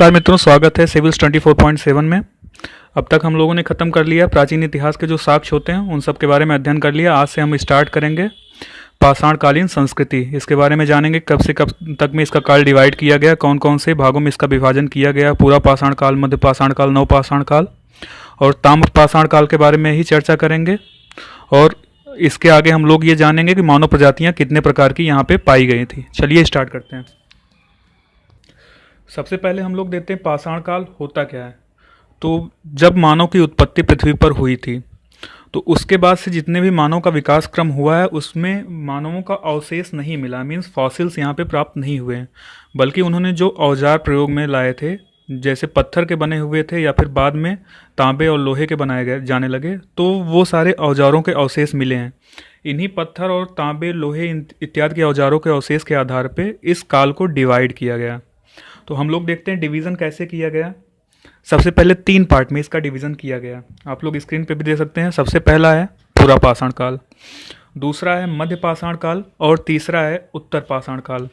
नमस्कार मित्रों, स्वागत है सिविल्स 24.7 में। अब तक हम लोगों ने ख़त्म कर लिया प्राचीन इतिहास के जो साक्ष्य होते हैं, उन सब के बारे में अध्ययन कर लिया। आज से हम स्टार्ट करेंगे पाषाणकालीन संस्कृति। इसके बारे में जानेंगे कब से कब तक में इसका काल डिवाइड किया गया कौन कौन से भागों में इसका विभाजन किया गया, पूरा पाषाण काल मध्य पाषाण काल नव पाषाण काल और ताम्र पाषाण काल के बारे में ही चर्चा करेंगे। और इसके आगे हम लोग ये जानेंगे कि मानव प्रजातियाँ कितने प्रकार की यहाँ पे पाई गई थी। चलिए स्टार्ट करते हैं। सबसे पहले हम लोग देते हैं पाषाण काल होता क्या है। तो जब मानव की उत्पत्ति पृथ्वी पर हुई थी तो उसके बाद से जितने भी मानव का विकास क्रम हुआ है, उसमें मानवों का अवशेष नहीं मिला। मीन्स फॉसिल्स यहाँ पे प्राप्त नहीं हुए बल्कि उन्होंने जो औज़ार प्रयोग में लाए थे, जैसे पत्थर के बने हुए थे या फिर बाद में तांबे और लोहे के बनाए गए, जाने लगे तो वो सारे औजारों के अवशेष मिले हैं। इन्हीं पत्थर और तांबे, लोहे इत्यादि के औजारों के अवशेष के आधार पर इस काल को डिवाइड किया गया। तो हम लोग देखते हैं डिवीज़न कैसे किया गया। सबसे पहले तीन पार्ट में इसका डिवीज़न किया गया। आप लोग स्क्रीन पे भी दे सकते हैं, सबसे पहला है पूरा पाषाण काल, दूसरा है मध्य पाषाण काल और तीसरा है उत्तर पाषाण काल।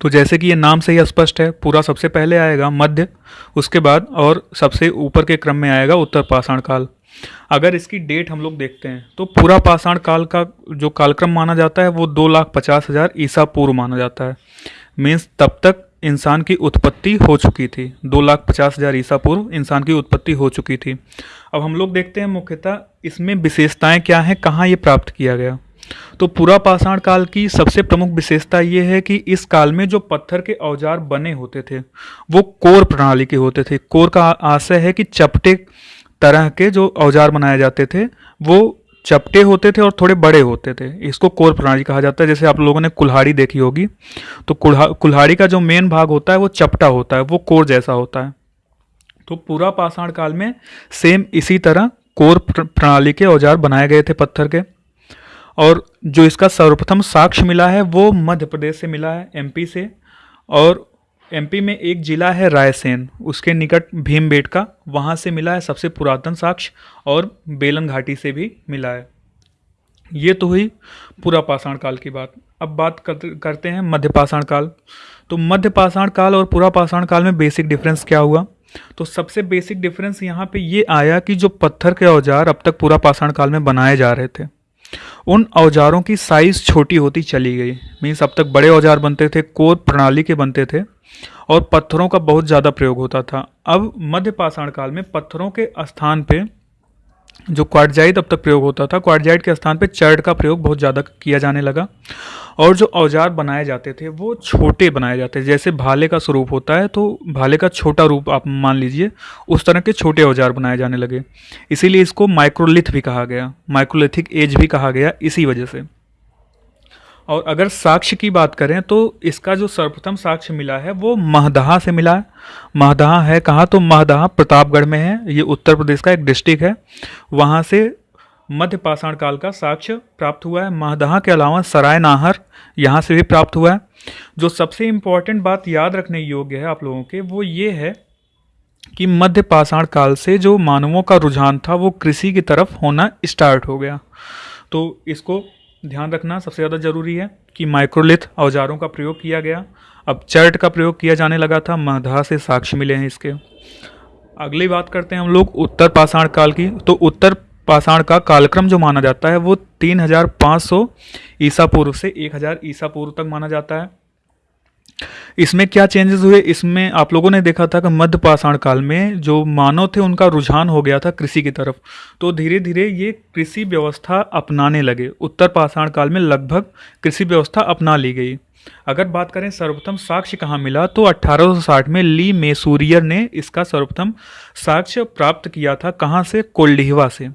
तो जैसे कि ये नाम से ही स्पष्ट है, पूरा सबसे पहले आएगा मध्य, उसके बाद और सबसे ऊपर के क्रम में आएगा उत्तर पाषाण काल। अगर इसकी डेट हम लोग देखते हैं तो पूरा पाषाण काल का जो कालक्रम माना जाता है, वो दो लाख पचास हज़ार ईसा पूर्व माना जाता है। मीन्स तब तक इंसान की उत्पत्ति हो चुकी थी। दो लाख पचास हज़ार ईसा पूर्व इंसान की उत्पत्ति हो चुकी थी। अब हम लोग देखते हैं मुख्यतः इसमें विशेषताएँ क्या हैं, कहाँ ये प्राप्त किया गया। तो पूरा पाषाण काल की सबसे प्रमुख विशेषता ये है कि इस काल में जो पत्थर के औज़ार बने होते थे, वो कोर प्रणाली के होते थे। कोर का आशय है कि चपटे तरह के जो औज़ार बनाए जाते थे, वो चपटे होते थे और थोड़े बड़े होते थे। इसको कोर प्रणाली कहा जाता है। जैसे आप लोगों ने कुल्हाड़ी देखी होगी तो कुल्हाड़ी का जो मेन भाग होता है, वो चपटा होता है, वो कोर जैसा होता है। तो पूरा पाषाण काल में सेम इसी तरह कोर प्रणाली के औज़ार बनाए गए थे पत्थर के। और जो इसका सर्वप्रथम साक्ष्य मिला है, वो मध्य प्रदेश से मिला है एमपी से। और एमपी में एक जिला है रायसेन। उसके निकट भीमबेटका वहाँ से मिला है सबसे पुरातन साक्ष्य और बेलन घाटी से भी मिला है। ये तो हुई पूरा पाषाण काल की बात। अब बात करते हैं मध्य पाषाण काल। तो मध्य पाषाण काल और पूरा पाषाण काल में बेसिक डिफरेंस क्या हुआ? तो सबसे बेसिक डिफरेंस यहाँ पे ये आया कि जो पत्थर के औज़ार अब तक पूरा पाषाण काल में बनाए जा रहे थे उन औजारों की साइज़ छोटी होती चली गई। मीन्स अब तक बड़े औज़ार बनते थे, कोर प्रणाली के बनते थे और पत्थरों का बहुत ज़्यादा प्रयोग होता था। अब मध्य पाषाण काल में पत्थरों के स्थान पे जो क्वाडजाइड अब तक प्रयोग होता था क्वाडजाइड के स्थान पर चर्ड का प्रयोग बहुत ज़्यादा किया जाने लगा। और जो औज़ार बनाए जाते थे, वो छोटे बनाए जाते थे। जैसे भाले का स्वरूप होता है तो भाले का छोटा रूप आप मान लीजिए, उस तरह के छोटे औज़ार बनाए जाने लगे। इसीलिए इसको माइक्रोलिथ भी कहा गया, माइक्रोलिथिक एज भी कहा गया इसी वजह से। और अगर साक्ष्य की बात करें तो इसका जो सर्वप्रथम साक्ष्य मिला है, वो महदहा से मिला है। महदहा है कहाँ? तो महदहा प्रतापगढ़ में है। ये उत्तर प्रदेश का एक डिस्ट्रिक्ट है। वहाँ से मध्य पाषाण काल का साक्ष्य प्राप्त हुआ है। महदहा के अलावा सराय नाहर यहाँ से भी प्राप्त हुआ है। जो सबसे इंपॉर्टेंट बात याद रखने योग्य है आप लोगों के, वो ये है कि मध्य पाषाण काल से जो मानवों का रुझान था, वो कृषि की तरफ़ होना स्टार्ट हो गया। तो इसको ध्यान रखना, सबसे ज़्यादा ज़रूरी है कि माइक्रोलिथ औजारों का प्रयोग किया गया। अब चर्ट का प्रयोग किया जाने लगा था मधा से साक्ष्य मिले हैं इसके। अगली बात करते हैं हम लोग उत्तर पाषाण काल की। तो उत्तर पाषाण का कालक्रम जो माना जाता है, वो 3500 ईसा पूर्व से 1000 ईसा पूर्व तक माना जाता है। इसमें क्या चेंजेस हुए? इसमें आप लोगों ने देखा था कि मध्य पाषाण काल में जो मानव थे, उनका रुझान हो गया था कृषि की तरफ़। तो धीरे धीरे ये कृषि व्यवस्था अपनाने लगे। उत्तर पाषाण काल में लगभग कृषि व्यवस्था अपना ली गई। अगर बात करें सर्वप्रथम साक्ष्य कहाँ मिला तो 1860 में ली मेसूरियर ने इसका सर्वप्रथम साक्ष्य प्राप्त किया था कहाँ से? कोल्डिहवा से।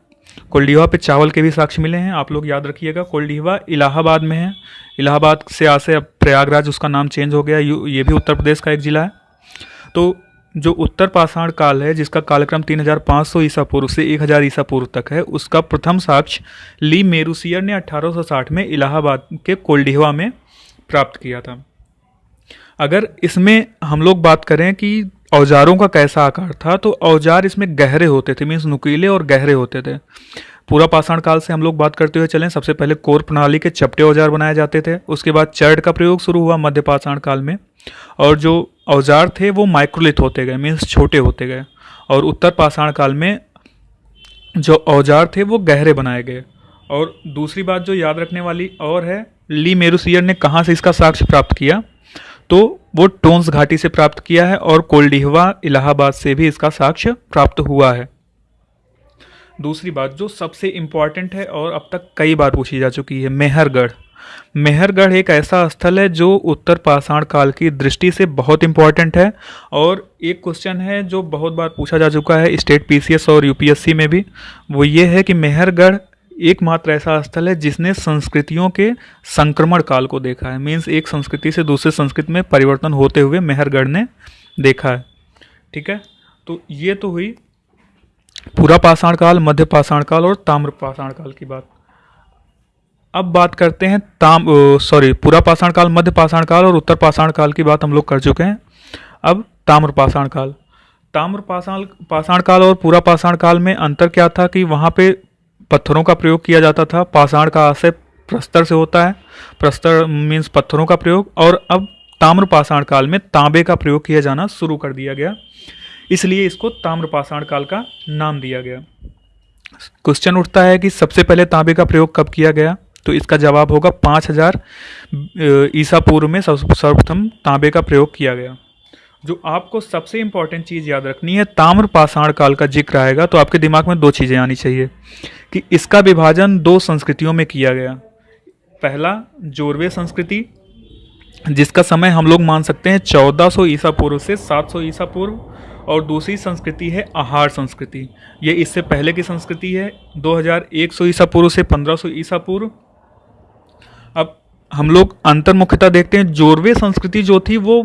कोल्डिहवा पे चावल के भी साक्ष्य मिले हैं, आप लोग याद रखिएगा कोल्डिहवा इलाहाबाद में है। इलाहाबाद से आसे अब प्रयागराज, उसका नाम चेंज हो गया, ये भी उत्तर प्रदेश का एक ज़िला है। तो जो उत्तर पाषाण काल है, जिसका कालक्रम 3500 ईसा पूर्व से 1000 ईसा पूर्व तक है, उसका प्रथम साक्ष्य ली मेरूसियर ने 1860 में इलाहाबाद के कोल्डिहवा में प्राप्त किया था। अगर इसमें हम लोग बात करें कि औजारों का कैसा आकार था? तो औज़ार इसमें गहरे होते थे मीन्स नुकीले और गहरे होते थे। पूरा पाषाण काल से हम लोग बात करते हुए चलें, सबसे पहले कोर प्रणाली के चपटे औज़ार बनाए जाते थे, उसके बाद चर्ड का प्रयोग शुरू हुआ मध्य पाषाण काल में, और जो औज़ार थे वो माइक्रोलिथ होते गए मीन्स छोटे होते गए, और उत्तर पाषाण काल में जो औज़ार थे वो गहरे बनाए गए। और दूसरी बात जो याद रखने वाली और है, ली मेरुसियर ने कहाँ से इसका साक्ष्य प्राप्त किया? तो वो टोन्स घाटी से प्राप्त किया है और कोल्डिहवा इलाहाबाद से भी इसका साक्ष्य प्राप्त हुआ है। दूसरी बात जो सबसे इंपॉर्टेंट है और अब तक कई बार पूछी जा चुकी है, मेहरगढ़। मेहरगढ़ एक ऐसा स्थल है जो उत्तर पाषाण काल की दृष्टि से बहुत इंपॉर्टेंट है और एक क्वेश्चन है जो बहुत बार पूछा जा चुका है, स्टेट पीसीएस और यूपीएससी में भी। वो ये है कि मेहरगढ़ एकमात्र ऐसा स्थल है जिसने संस्कृतियों के संक्रमण काल को देखा है। मीन्स एक संस्कृति से दूसरे संस्कृति में परिवर्तन होते हुए मेहरगढ़ ने देखा है। ठीक है? तो ये तो हुई पूरा पाषाण काल, मध्य पाषाण काल और ताम्र पाषाण काल की बात। अब बात करते हैं ताम सॉरी पूरा पाषाण काल, मध्य पाषाण काल और उत्तर पाषाण काल की बात हम लोग कर चुके हैं। अब ताम्र पाषाण काल। ताम्र पाषाण पाषाण काल और पूरा पाषाण काल में अंतर क्या था कि वहाँ पे पत्थरों का प्रयोग किया जाता था। पाषाण का आशय प्रस्तर से होता है। प्रस्तर मीन्स पत्थरों का प्रयोग और अब ताम्र पाषाण काल में तांबे का प्रयोग किया जाना शुरू कर दिया गया। इसलिए इसको ताम्र पाषाण काल का नाम दिया गया। क्वेश्चन उठता है कि सबसे पहले तांबे का प्रयोग कब किया गया? तो इसका जवाब होगा पाँच हज़ार ईसा पूर्व में सर्वप्रथम तांबे का प्रयोग किया गया। जो आपको सबसे इंपॉर्टेंट चीज़ याद रखनी है, ताम्र पाषाण काल का ज़िक्र आएगा तो आपके दिमाग में दो चीज़ें आनी चाहिए कि इसका विभाजन दो संस्कृतियों में किया गया। पहला, जोरवे संस्कृति, जिसका समय हम लोग मान सकते हैं 1400 ईसा पूर्व से 700 ईसा पूर्व, और दूसरी संस्कृति है आहार संस्कृति। ये इससे पहले की संस्कृति है 2100 ईसा पूर्व से 1500 ईसा पूर्व। अब हम लोग अंतर मुख्यता देखते हैं, जोरवे संस्कृति जो थी वो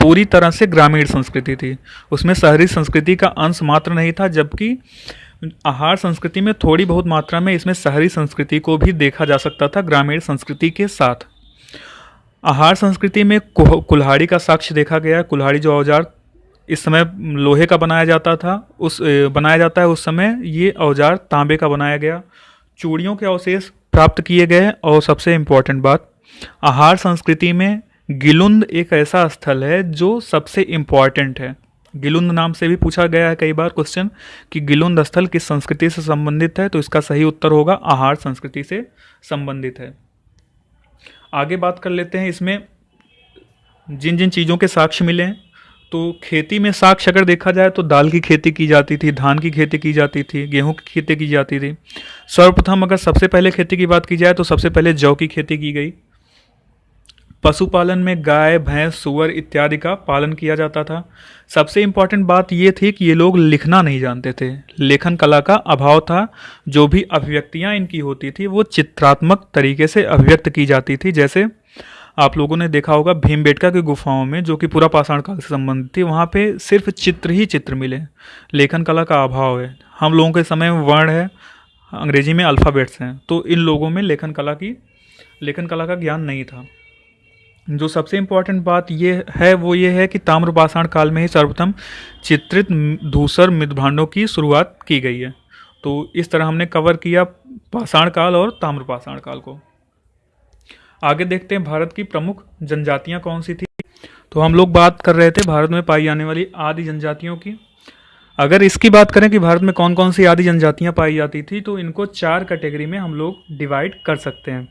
पूरी तरह से ग्रामीण संस्कृति थी। उसमें शहरी संस्कृति का अंश मात्र नहीं था, जबकि आहार संस्कृति में थोड़ी बहुत मात्रा में इसमें शहरी संस्कृति को भी देखा जा सकता था, ग्रामीण संस्कृति के साथ। आहार संस्कृति में कुल्हाड़ी का साक्ष्य देखा गया। कुल्हाड़ी जो औज़ार इस समय लोहे का बनाया जाता था, उस बनाया जाता है उस समय ये औज़ार तांबे का बनाया गया। चूड़ियों के अवशेष प्राप्त किए गए। और सबसे इम्पोर्टेंट बात, आहार संस्कृति में गिलुंद एक ऐसा स्थल है जो सबसे इंपॉर्टेंट है। गिलुंद नाम से भी पूछा गया है कई बार क्वेश्चन कि गिलुंद स्थल किस संस्कृति से संबंधित है तो इसका सही उत्तर होगा आहार संस्कृति से संबंधित है। आगे बात कर लेते हैं, इसमें जिन जिन चीज़ों के साक्ष्य मिले हैं तो खेती में साक्ष्य अगर देखा जाए तो दाल की खेती की जाती थी, धान की खेती की जाती थी, गेहूँ की खेती की जाती थी। सर्वप्रथम अगर सबसे पहले खेती की बात की जाए तो सबसे पहले जौ की खेती की गई। पशुपालन में गाय, भैंस, सुअर इत्यादि का पालन किया जाता था। सबसे इंपॉर्टेंट बात ये थी कि ये लोग लिखना नहीं जानते थे। लेखन कला का अभाव था। जो भी अभिव्यक्तियाँ इनकी होती थी, वो चित्रात्मक तरीके से अभिव्यक्त की जाती थी। जैसे आप लोगों ने देखा होगा भीमबेटका की गुफाओं में, जो कि पूरा पाषाण काल से संबंधित थी, वहाँ पे सिर्फ़ चित्र ही चित्र मिले। लेखन कला का अभाव है। हम लोगों के समय में वर्ण है, अंग्रेज़ी में अल्फ़ाबेट्स हैं। तो इन लोगों में लेखन कला की, लेखन कला का ज्ञान नहीं था। जो सबसे इम्पोर्टेंट बात ये है, वो ये है कि ताम्र पाषाण काल में ही सर्वप्रथम चित्रित धूसर मृदभांडों की शुरुआत की गई है। तो इस तरह हमने कवर किया पाषाण काल और ताम्र पाषाण काल को। आगे देखते हैं भारत की प्रमुख जनजातियाँ कौन सी थी। तो हम लोग बात कर रहे थे भारत में पाई जाने वाली आदि जनजातियों की। अगर इसकी बात करें कि भारत में कौन कौन सी आदि जनजातियाँ पाई जाती थी तो इनको चार कैटेगरी में हम लोग डिवाइड कर सकते हैं।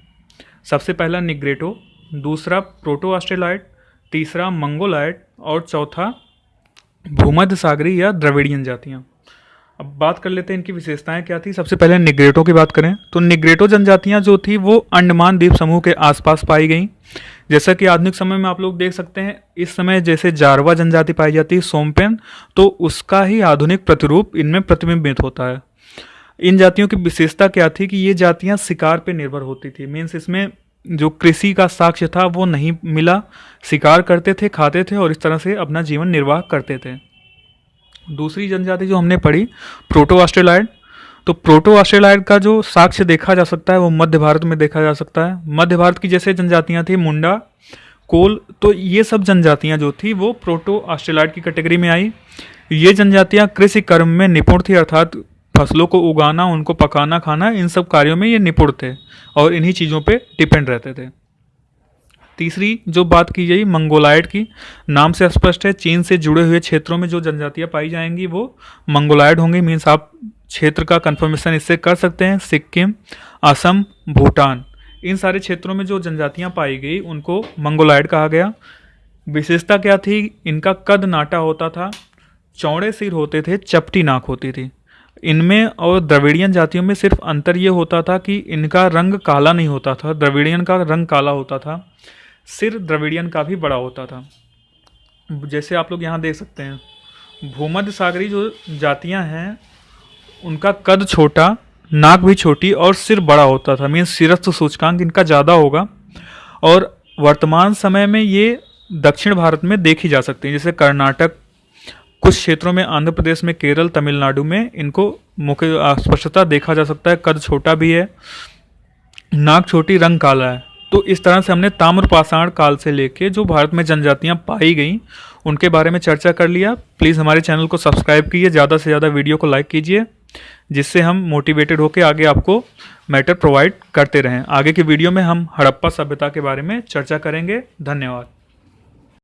सबसे पहला निग्रेटो दूसरा प्रोटो ऑस्ट्रेलाइट तीसरा मंगोलाइट और चौथा भूमध्य सागरी या द्रविड़ियन जातियाँ। अब बात कर लेते हैं इनकी विशेषताएँ क्या थी। सबसे पहले निग्रेटो की बात करें। तो निग्रेटो जनजातियाँ जो थी, वो अंडमान द्वीप समूह के आसपास पाई गई। जैसा कि आधुनिक समय में आप लोग देख सकते हैं, इस समय जैसे जारवा जनजाति पाई जाती है, सोमपेन तो उसका ही आधुनिक प्रतिरूप इनमें प्रतिबिंबित होता है। इन जातियों की विशेषता क्या थी कि ये जातियाँ शिकार पर निर्भर होती थी। मीन्स इसमें जो कृषि का साक्ष्य था, वो नहीं मिला। शिकार करते थे, खाते थे और इस तरह से अपना जीवन निर्वाह करते थे। दूसरी जनजाति जो हमने पढ़ी, प्रोटो ऑस्ट्रेलाइड तो प्रोटो ऑस्ट्रेलाइड का जो साक्ष्य देखा जा सकता है, वो मध्य भारत में देखा जा सकता है। मध्य भारत की जैसे जनजातियाँ थी, मुंडा, कोल तो ये सब जनजातियाँ जो थी, वो प्रोटो ऑस्ट्रेलाइड की कैटेगरी में आई। ये जनजातियाँ कृषि कर्म में निपुण थी, अर्थात फ़सलों को उगाना, उनको पकाना, खाना, इन सब कार्यों में ये निपुण थे और इन्हीं चीज़ों पे डिपेंड रहते थे। तीसरी जो बात की गई मंगोलाइड की, नाम से स्पष्ट है, चीन से जुड़े हुए क्षेत्रों में जो जनजातियाँ पाई जाएँगी, वो मंगोलाइड होंगी मीन्स आप क्षेत्र का कंफर्मेशन इससे कर सकते हैं, सिक्किम, असम, भूटान, इन सारे क्षेत्रों में जो जनजातियाँ पाई गई, उनको मंगोलाइड कहा गया। विशेषता क्या थी? इनका कद नाटा होता था, चौड़े सिर होते थे, चपटी नाक होती थी। इनमें और द्रविड़ियन जातियों में सिर्फ़ अंतर ये होता था कि इनका रंग काला नहीं होता था, द्रविड़ियन का रंग काला होता था, सिर द्रविड़ियन का भी बड़ा होता था। जैसे आप लोग यहाँ देख सकते हैं, भूमध्य सागरी जो जातियाँ हैं, उनका कद छोटा, नाक भी छोटी और सिर बड़ा होता था। मीन्स सिरस्थ सूचकांक इनका ज़्यादा होगा और वर्तमान समय में ये दक्षिण भारत में देखी जा सकती हैं, जैसे कर्नाटक कुछ क्षेत्रों में आंध्र प्रदेश में, केरल, तमिलनाडु में इनको मुख्य स्पष्टता देखा जा सकता है। कद छोटा भी है नाक छोटी, रंग काला है। तो इस तरह से हमने ताम्र पाषाण काल से लेके जो भारत में जनजातियाँ पाई गई, उनके बारे में चर्चा कर लिया। प्लीज़ हमारे चैनल को सब्सक्राइब कीजिए, ज़्यादा से ज़्यादा वीडियो को लाइक कीजिए, जिससे हम मोटिवेटेड होकर आगे आपको मैटर प्रोवाइड करते रहें। आगे की वीडियो में हम हड़प्पा सभ्यता के बारे में चर्चा करेंगे। धन्यवाद।